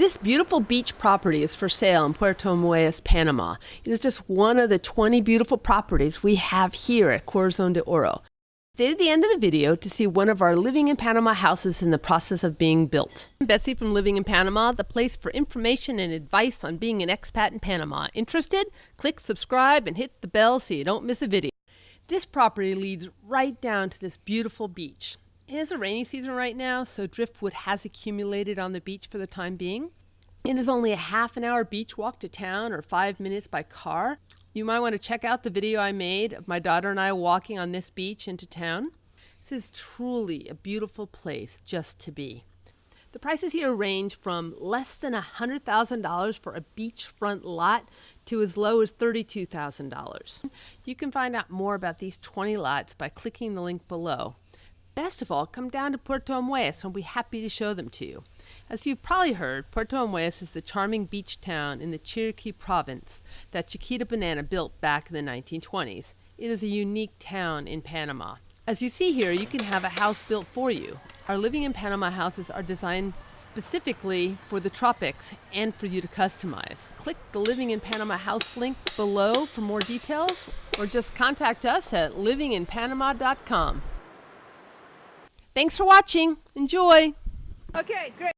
This beautiful beach property is for sale in Puerto Armuelles, Panama. It is just one of the 20 beautiful properties we have here at Corazon de Oro. Stay to the end of the video to see one of our Living in Panama houses in the process of being built. I'm Betsy from Living in Panama, the place for information and advice on being an expat in Panama. Interested? Click subscribe and hit the bell so you don't miss a video. This property leads right down to this beautiful beach. It is a rainy season right now, so driftwood has accumulated on the beach for the time being. It is only a half an hour beach walk to town or five minutes by car. You might want to check out the video I made of my daughter and I walking on this beach into town. This is truly a beautiful place just to be. The prices here range from less than $100,000 for a beachfront lot to as low as $32,000. You can find out more about these 20 lots by clicking the link below. Best of all, come down to Puerto Armuelles and we'll be happy to show them to you. As you've probably heard, Puerto Armuelles is the charming beach town in the Chiriquí province that Chiquita Banana built back in the 1920s. It is a unique town in Panama. As you see here, you can have a house built for you. Our Living in Panama houses are designed specifically for the tropics and for you to customize. Click the Living in Panama house link below for more details or just contact us at livinginpanama.com. Thanks for watching. Enjoy. Okay, great.